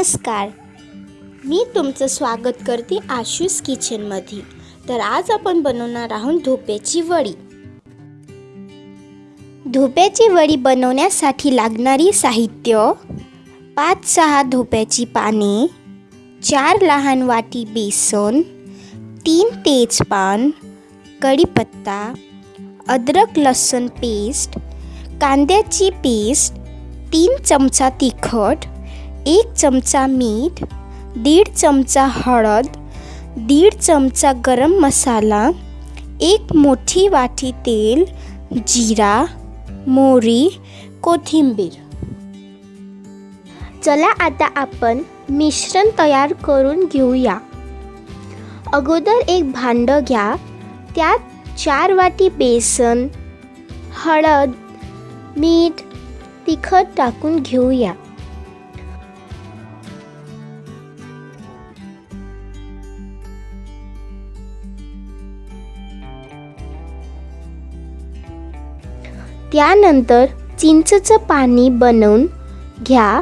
नमस्कार. मी तुमचं स्वागत करते आशूस किचनमध्ये. तर आज आपण बनवणार आहोत धोप्याची वडी. धोप्याची वडी बनवण्यासाठी लागणारी साहित्य पाच सहा धोप्याची पाने चार लहान वाटी बेसन तीन तेजपान कढीपत्ता अद्रक लसूण पेस्ट कांद्याची पेस्ट तीन चमचा तिखट एक चमचा मीठ दीड चमचा हळद दीड चमचा गरम मसाला एक मोठी वाटी तेल जिरा मोहरी कोथिंबीर. चला आता आपण मिश्रण तयार करून घेऊया. अगोदर एक भांडं घ्या त्यात चार वाटी बेसन हळद मीठ तिखट टाकून घेऊया. त्यानंतर चिंचचं पाणी बनवून घ्या.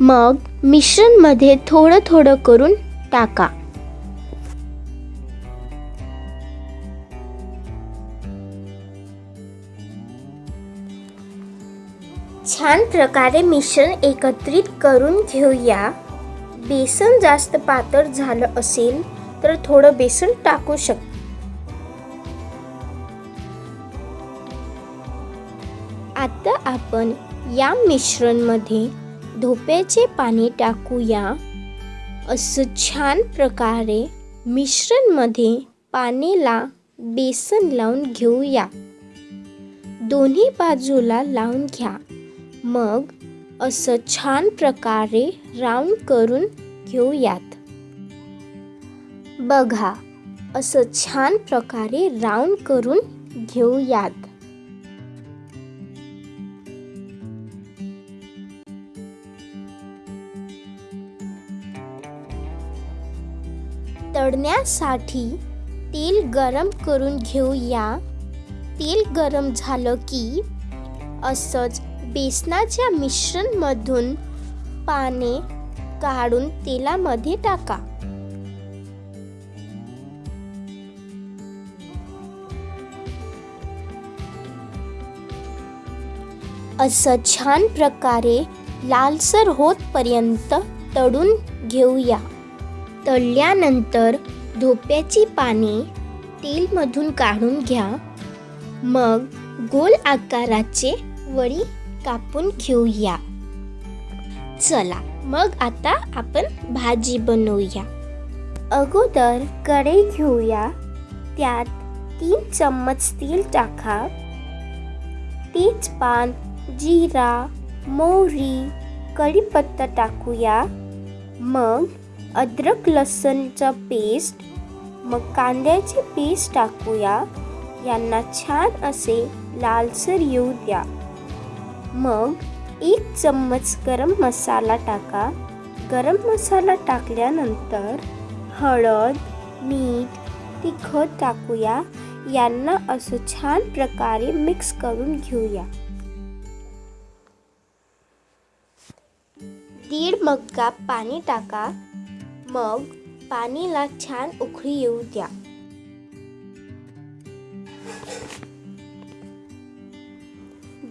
मग मिश्रणमध्ये थोडं थोडं करून टाका. छान प्रकारे मिश्रण एकत्रित करून घेऊया. बेसन जास्त पातळ झालं असेल तर थोडं बेसन टाकू शकता. आता आपण या मिश्रणमध्ये धोप्याचे पाणी टाकूया. असं छान प्रकारे मिश्रणमध्ये पाण्याला बेसन लावून घेऊया. दोन्ही बाजूला लावून घ्या. मग असं छान प्रकारे राऊंड करून घेऊयात. बघा असं छान प्रकारे राऊंड करून घेऊयात. तळण्यासाठी तेल गरम करून घेऊया. तेल गरम झालं की असंच बेसनाच्या मिश्रणमधून पाने काढून तेलामध्ये टाका. असं छान प्रकारे लालसर होतपर्यंत तळून घेऊया. तळल्यानंतर धोप्याची पाने तेलमधून काढून घ्या. मग गोल आकाराचे वडी कापून घेऊया. चला मग आता आपण भाजी बनवूया. अगोदर कढई घेऊया. त्यात तीन चम्मच तेल टाका. तेजपान जिरा मोहरी कढीपत्ता टाकूया. मग अद्रक लसणचा पेस्ट मग कांद्याची पेस्ट टाकूया. यांना छान असे लालसर येऊ द्या. मग एक चम्मच गरम मसाला टाका. गरम मसाला टाकल्यानंतर हळद मीठ तिखट टाकूया. यांना असं छान प्रकारे मिक्स करून घेऊया. दीड मग्गा पाणी टाका. मग पाणीला छान उकळी येऊ द्या.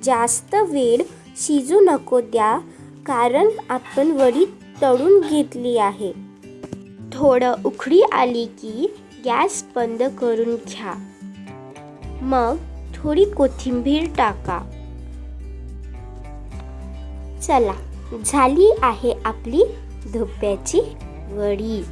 जास्त वेळ शिजू नको द्या कारण आपण वडी तळून घेतली आहे. थोडं उकळी आली की गॅस बंद करून घ्या. मग थोडी कोथिंबीर टाका. चला झाली आहे आपली धोप्याची वडी